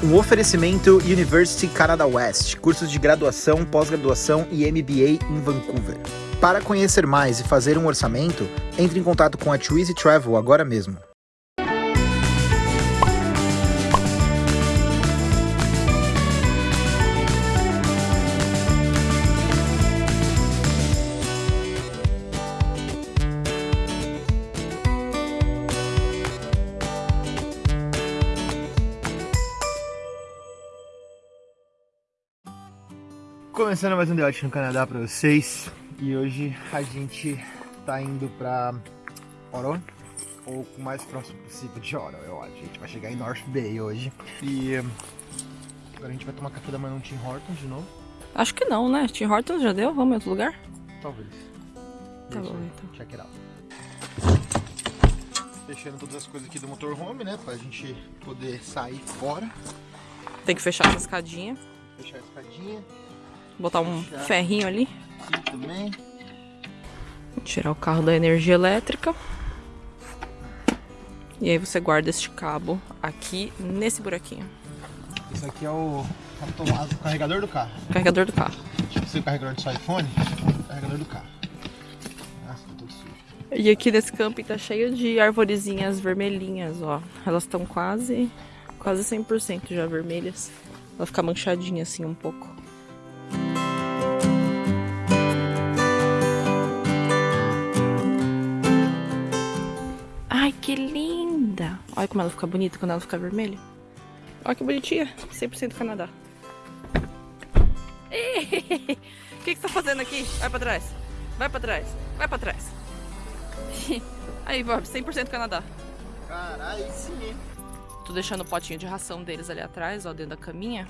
Um oferecimento University Canada West, cursos de graduação, pós-graduação e MBA em Vancouver. Para conhecer mais e fazer um orçamento, entre em contato com a Twizy Travel agora mesmo. Começando mais um The no Canadá para vocês e hoje a gente tá indo pra Oro, ou o mais próximo possível de Oro, eu acho. A gente vai chegar em North Bay hoje e agora a gente vai tomar café da manhã no Tim Hortons de novo. Acho que não, né? Tim Hortons já deu? Vamos em outro lugar? Talvez. Tá bom, então. Check it out. Fechando todas as coisas aqui do motorhome, né? Pra gente poder sair fora. Tem que fechar essa escadinha. Fechar a escadinha. Botar um ferrinho ali. Aqui também. Tirar o carro da energia elétrica. E aí você guarda este cabo aqui nesse buraquinho. Isso aqui é o, o carregador do carro. Carregador do carro. Tipo se o carregador do seu iPhone, carregador do carro. Nossa, tá tudo sujo. E aqui nesse camping tá cheio de arvorezinhas vermelhinhas, ó. Elas estão quase, quase 100% já vermelhas. Ela fica manchadinha assim um pouco. Olha como ela fica bonita quando ela fica vermelha. Olha que bonitinha. 100% Canadá. O que, que você tá fazendo aqui? Vai pra trás. Vai pra trás. Vai pra trás. Aí, Bob, 100% Canadá. Caralho, sim. Tô deixando o potinho de ração deles ali atrás, ó, dentro da caminha.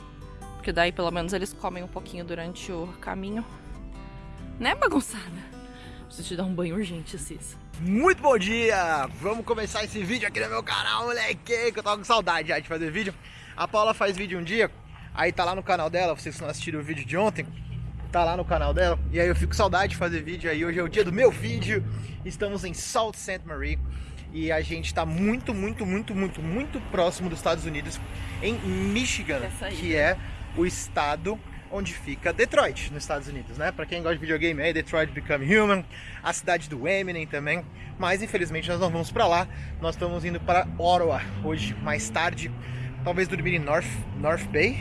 Porque daí, pelo menos, eles comem um pouquinho durante o caminho. Né, bagunçada? Preciso te dar um banho urgente, Cis. Muito bom dia! Vamos começar esse vídeo aqui no meu canal, moleque, que eu tava com saudade já de fazer vídeo. A Paula faz vídeo um dia, aí tá lá no canal dela, vocês não assistiram o vídeo de ontem, tá lá no canal dela, e aí eu fico com saudade de fazer vídeo aí, hoje é o dia do meu vídeo, estamos em Salt Ste. Marie, e a gente tá muito, muito, muito, muito, muito próximo dos Estados Unidos, em Michigan, que é o estado onde fica Detroit, nos Estados Unidos, né? Para quem gosta de videogame aí, Detroit Become Human, a cidade do Eminem também, mas infelizmente nós não vamos para lá, nós estamos indo para Ottawa hoje, mais tarde, talvez dormir em North, North Bay,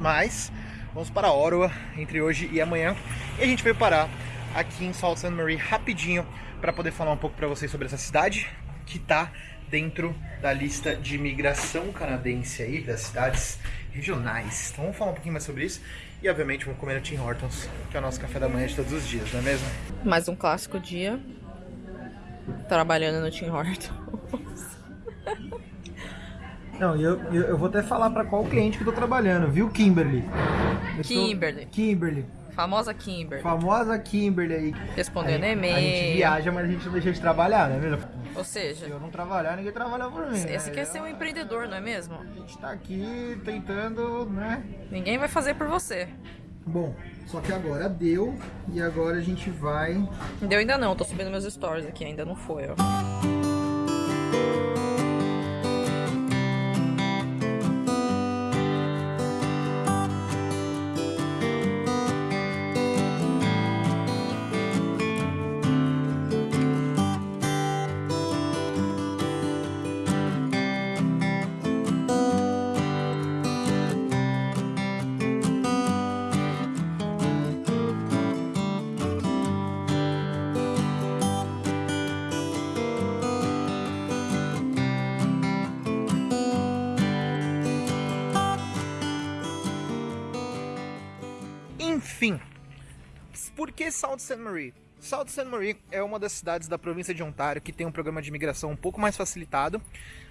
mas vamos para Ottawa entre hoje e amanhã, e a gente veio parar aqui em Sault Ste. Marie rapidinho para poder falar um pouco para vocês sobre essa cidade, que está dentro da lista de imigração canadense aí, das cidades regionais. Então vamos falar um pouquinho mais sobre isso. E obviamente vamos comer no Tim Hortons, que é o nosso café da manhã de todos os dias, não é mesmo? Mais um clássico dia trabalhando no Tim Hortons. Não, eu, eu, eu, vou até falar para qual cliente que eu tô trabalhando, viu, Kimberly? Eu Kimberly. Tô... Kimberly. Famosa Kimberly. Famosa Kimberly aí. Respondendo e-mail. A gente viaja, mas a gente não deixa de trabalhar, né, mesmo? Ou seja... Se eu não trabalhar, ninguém trabalha por mim. Esse né? quer ser um empreendedor, não é mesmo? A gente tá aqui tentando, né? Ninguém vai fazer por você. Bom, só que agora deu e agora a gente vai... Deu ainda não, tô subindo meus stories aqui, ainda não foi, ó. Que Sault Ste. Marie? Sault Ste. Marie é uma das cidades da província de Ontário que tem um programa de imigração um pouco mais facilitado.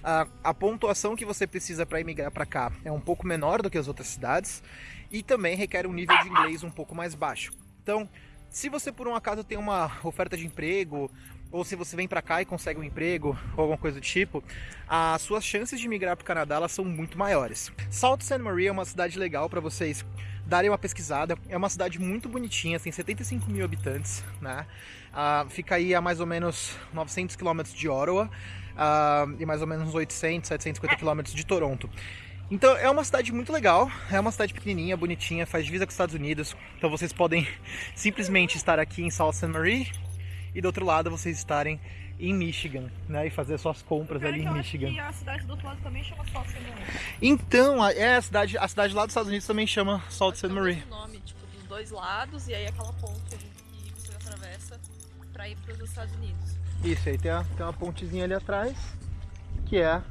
A, a pontuação que você precisa para imigrar para cá é um pouco menor do que as outras cidades e também requer um nível de inglês um pouco mais baixo. Então, se você por um acaso tem uma oferta de emprego ou se você vem para cá e consegue um emprego ou alguma coisa do tipo, as suas chances de migrar para o Canadá elas são muito maiores. Sault Ste. Marie é uma cidade legal para vocês darem uma pesquisada. É uma cidade muito bonitinha, tem 75 mil habitantes, né? Uh, fica aí a mais ou menos 900 quilômetros de Ottawa uh, e mais ou menos uns 800, 750 quilômetros de Toronto. Então é uma cidade muito legal, é uma cidade pequenininha, bonitinha, faz divisa com os Estados Unidos. Então vocês podem simplesmente estar aqui em South St. Marie e do outro lado vocês estarem em Michigan, né? E fazer suas compras ali em Michigan. a cidade do outro lado também chama Salt St. Marie. Então, é a cidade, a cidade lá dos Estados Unidos também chama Salt St. Marie. o nome, tipo, dos dois lados e aí aquela ponte que você atravessa para ir para os Estados Unidos. Isso, aí tem, a, tem uma pontezinha ali atrás, que é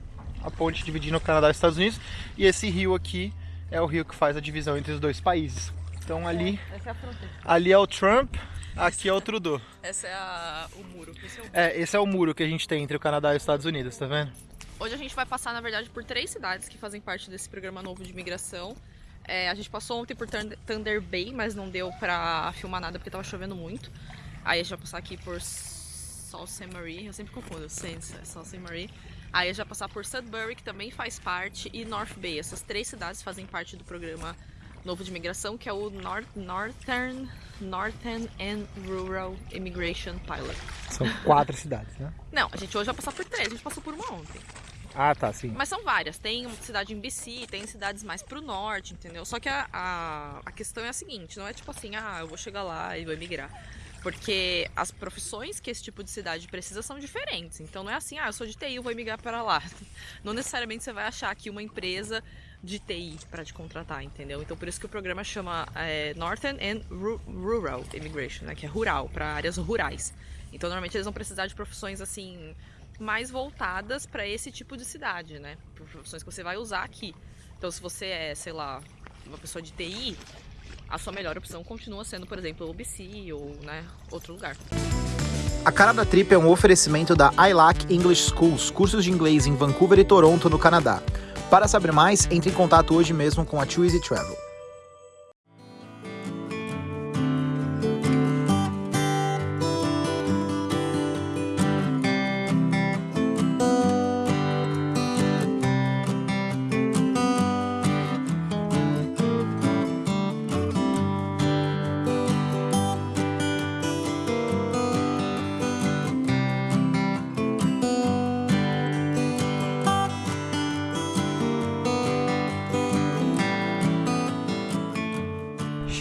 a ponte dividindo o Canadá e os Estados Unidos. E esse rio aqui é o rio que faz a divisão entre os dois países. Então ali, é, essa é a fronteira. ali é o Trump, aqui é o Trudeau. Essa é a, o muro. Esse é, o... é, esse é o muro que a gente tem entre o Canadá e os Estados Unidos, tá vendo? Hoje a gente vai passar, na verdade, por três cidades que fazem parte desse programa novo de imigração. É, a gente passou ontem por Thunder Bay, mas não deu pra filmar nada porque tava chovendo muito. Aí a gente vai passar aqui por Sault Ste. Marie, eu sempre confundo, Sault Ste. Marie. Aí a gente vai passar por Sudbury, que também faz parte, e North Bay. Essas três cidades fazem parte do programa novo de imigração, que é o North, Northern, Northern and Rural Immigration Pilot. São quatro cidades, né? Não, a gente hoje vai passar por três, a gente passou por uma ontem. Ah, tá, sim. Mas são várias. Tem uma cidade em BC, tem cidades mais pro norte, entendeu? Só que a, a, a questão é a seguinte, não é tipo assim, ah, eu vou chegar lá e vou emigrar. Porque as profissões que esse tipo de cidade precisa são diferentes. Então não é assim, ah, eu sou de TI, eu vou emigrar para lá. Não necessariamente você vai achar aqui uma empresa de TI para te contratar, entendeu? Então por isso que o programa chama é, Northern and Rural Immigration, né? Que é rural, para áreas rurais. Então normalmente eles vão precisar de profissões assim mais voltadas para esse tipo de cidade, né? Profissões que você vai usar aqui. Então se você é, sei lá, uma pessoa de TI, a sua melhor opção continua sendo, por exemplo, o BC ou né, outro lugar. A Cara da Trip é um oferecimento da ILAC English Schools, cursos de inglês em Vancouver e Toronto, no Canadá. Para saber mais, entre em contato hoje mesmo com a Easy Travel.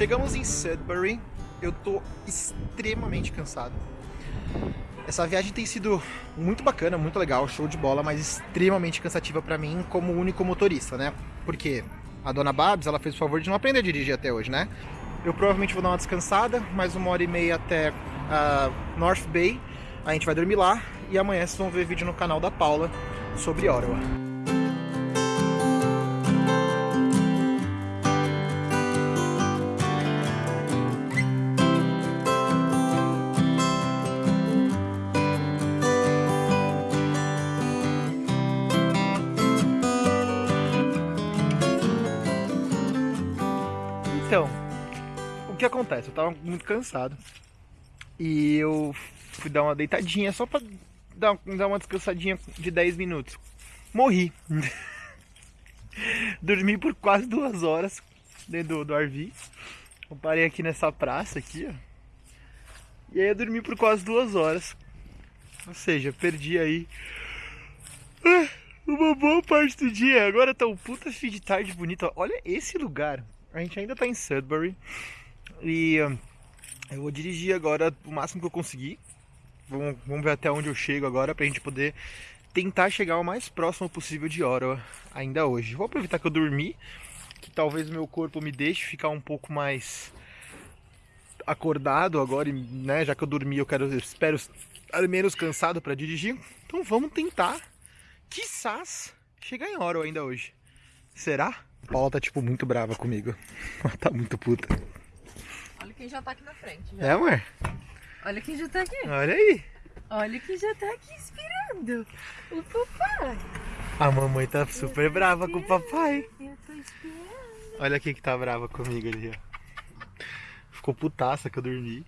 Chegamos em Sudbury, eu tô extremamente cansado. Essa viagem tem sido muito bacana, muito legal, show de bola, mas extremamente cansativa para mim como único motorista, né? Porque a dona Babs, ela fez o favor de não aprender a dirigir até hoje, né? Eu provavelmente vou dar uma descansada, mais uma hora e meia até uh, North Bay, a gente vai dormir lá e amanhã vocês vão ver vídeo no canal da Paula sobre Ottawa. Que acontece? Eu tava muito cansado. E eu fui dar uma deitadinha só pra dar, dar uma descansadinha de 10 minutos. Morri. Dormi por quase duas horas dentro do, do RV. Eu parei aqui nessa praça aqui, ó. E aí eu dormi por quase duas horas. Ou seja, perdi aí ah, uma boa parte do dia. Agora tá um puta fim de tarde bonito. Olha esse lugar. A gente ainda tá em Sudbury e uh, eu vou dirigir agora o máximo que eu conseguir. Vamos, vamos ver até onde eu chego agora pra gente poder tentar chegar o mais próximo possível de hora ainda hoje. Vou aproveitar que eu dormi, que talvez meu corpo me deixe ficar um pouco mais acordado agora, né? Já que eu dormi, eu quero, eu espero estar menos cansado para dirigir. Então vamos tentar, quizás, chegar em hora ainda hoje. Será? Paula tá, tipo, muito brava comigo. Ela tá muito puta. Olha quem já tá aqui na frente. Já. É, amor? Olha quem já tá aqui. Olha aí. Olha quem já tá aqui esperando. O papai. A mamãe tá super brava com o papai. Eu tô esperando. Olha quem que tá brava comigo ali, ó. Ficou putaça que eu dormi.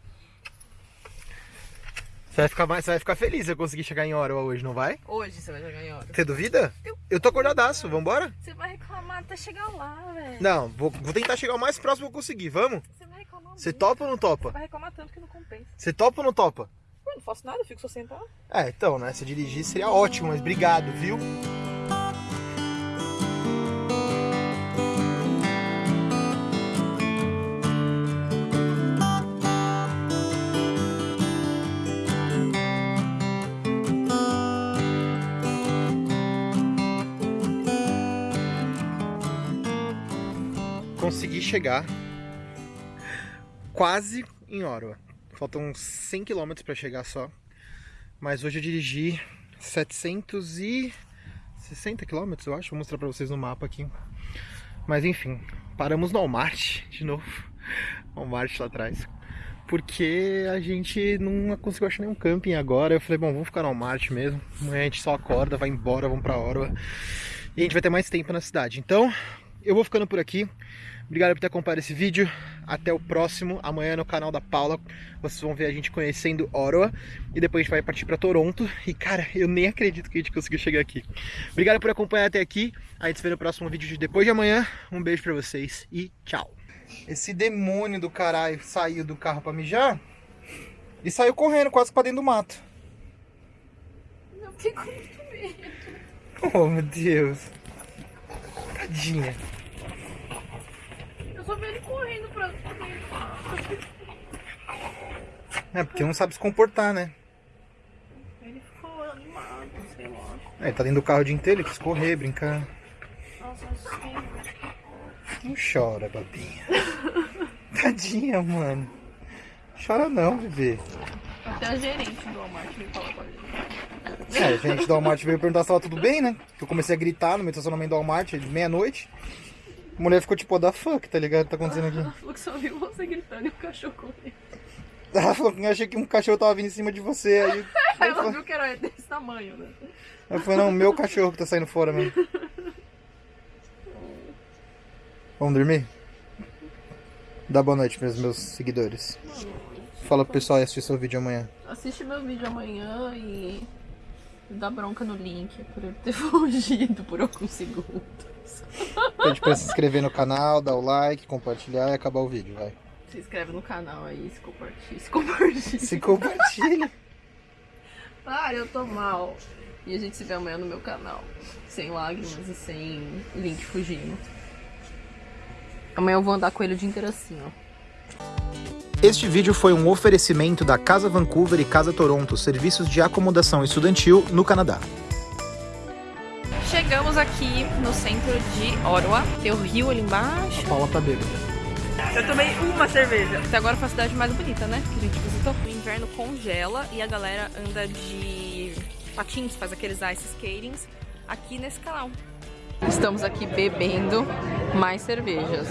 Você vai ficar, mais, você vai ficar feliz se eu conseguir chegar em hora hoje, não vai? Hoje você vai chegar em hora. Você duvida? Eu, eu tô acordadaço, vambora? Você vai reclamar até chegar lá, velho. Não, vou, vou tentar chegar o mais próximo que eu conseguir, vamos? Você vai reclamar Você topa ou não topa? Você vai reclamar tanto que não compensa. Você topa ou não topa? Eu não faço nada, eu fico só sentado. É, então, né? Se dirigir seria ótimo, mas obrigado, viu? Consegui chegar quase em Orwa. Faltam uns 100 km para chegar só. Mas hoje eu dirigi 760 km, eu acho. Vou mostrar para vocês no mapa aqui. Mas enfim, paramos no Walmart de novo. Walmart lá atrás. Porque a gente não conseguiu achar nenhum camping agora. Eu falei, bom, vamos ficar no Walmart mesmo. Amanhã a gente só acorda, vai embora, vamos pra Orwa. E a gente vai ter mais tempo na cidade. Então, eu vou ficando por aqui. Obrigado por ter acompanhado esse vídeo. Até o próximo. Amanhã no canal da Paula vocês vão ver a gente conhecendo Orwa. E depois a gente vai partir para Toronto. E cara, eu nem acredito que a gente conseguiu chegar aqui. Obrigado por acompanhar até aqui. A gente se vê no próximo vídeo de depois de amanhã. Um beijo para vocês e tchau. Esse demônio do caralho saiu do carro para mijar e saiu correndo quase para dentro do mato. Eu fiquei com muito medo. Oh meu Deus. Tadinha. Eu só vi ele correndo pra dentro. É porque não sabe se comportar, né? Ele ficou animado, sei lá. É, ele tá dentro do carro o dia inteiro, ele quis correr, brincar. Nossa, eu. Não chora, babinha. Tadinha, mano. Chora não, bebê. Até a gerente do Walmart veio falar com a gente. É, a gente do Walmart veio perguntar se tava tudo bem, né? Eu comecei a gritar no meu estacionamento do Walmart, meia-noite. A mulher ficou tipo, da fuck, tá ligado? O que tá acontecendo aqui? Ela falou que só viu você gritando e o cachorro correndo. Ela falou que eu achei que um cachorro tava vindo em cima de você. Aí ela viu que era desse tamanho, né? eu falei, não, meu cachorro que tá saindo fora mesmo. Vamos dormir? Dá boa noite pros meus seguidores. Fala pro pessoal e assistir seu vídeo amanhã. Assiste meu vídeo amanhã e dá bronca no link por eu ter fugido por alguns segundos. Pede pra se inscrever no canal, dar o like, compartilhar e acabar o vídeo, vai. Se inscreve no canal aí, se compartilha. Se compartilha. Se compartilha. Ah, eu tô mal. E a gente se vê amanhã no meu canal. Sem lágrimas e sem link fugindo. Amanhã eu vou andar com ele o dia inteiro assim, ó. Este vídeo foi um oferecimento da Casa Vancouver e Casa Toronto, serviços de acomodação estudantil no Canadá. Chegamos aqui no centro de Ottawa. Tem o rio ali embaixo. Paula tá bêbada. Eu tomei uma cerveja. Até agora foi a cidade mais bonita, né? Que a gente visitou. O inverno congela e a galera anda de patins, faz aqueles ice skatings aqui nesse canal. Estamos aqui bebendo mais cervejas.